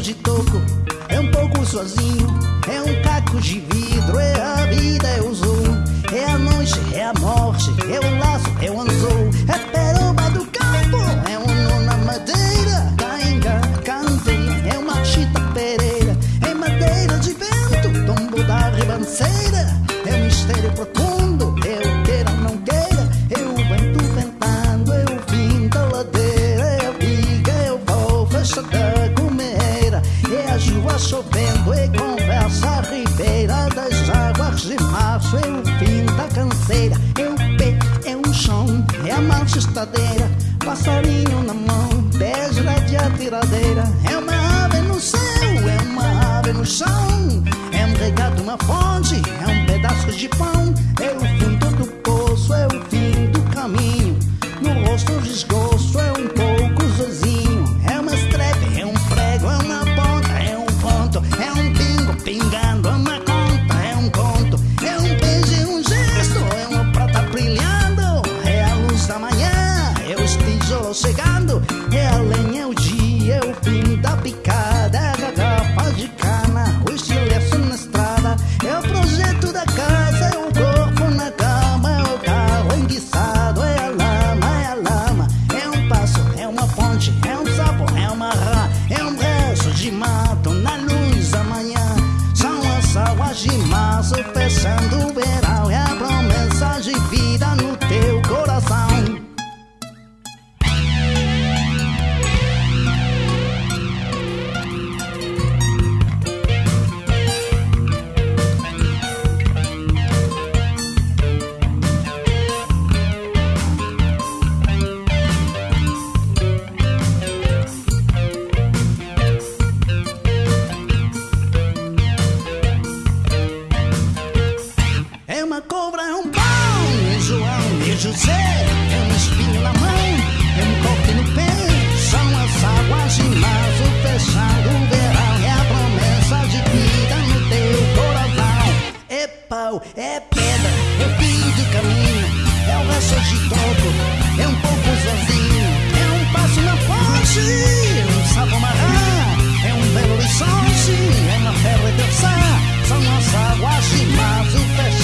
de toco, é um pouco sozinho, é um caco de vidro, é a vida, é o é a noite, é a morte, é o chovendo, é conversa ribeira das águas de março, é o fim da canseira, é o pé, é o chão, é a marcha estadeira, passarinho na mão, chegando, é a lenha, é o dia, é o fim da picada, é a garrafa de cana, o estilhaço na estrada, é o projeto da casa, é o corpo na cama, é o carro enguiçado, é a lama, é a lama, é um passo, é uma ponte, é um sapo, é uma rã, é um brejo de mato na luz da manhã, são as águas de março fechando José É um espinho na mão, é um corte no pé São as águas de março fechando o verão É a promessa de vida no teu coração. É pau, é pedra, é o fim do caminho É o verso de topo, é um pouco sozinho É um passo na fonte, é um sabomará É um belo horizonte, é uma e dançar São as águas de março fechando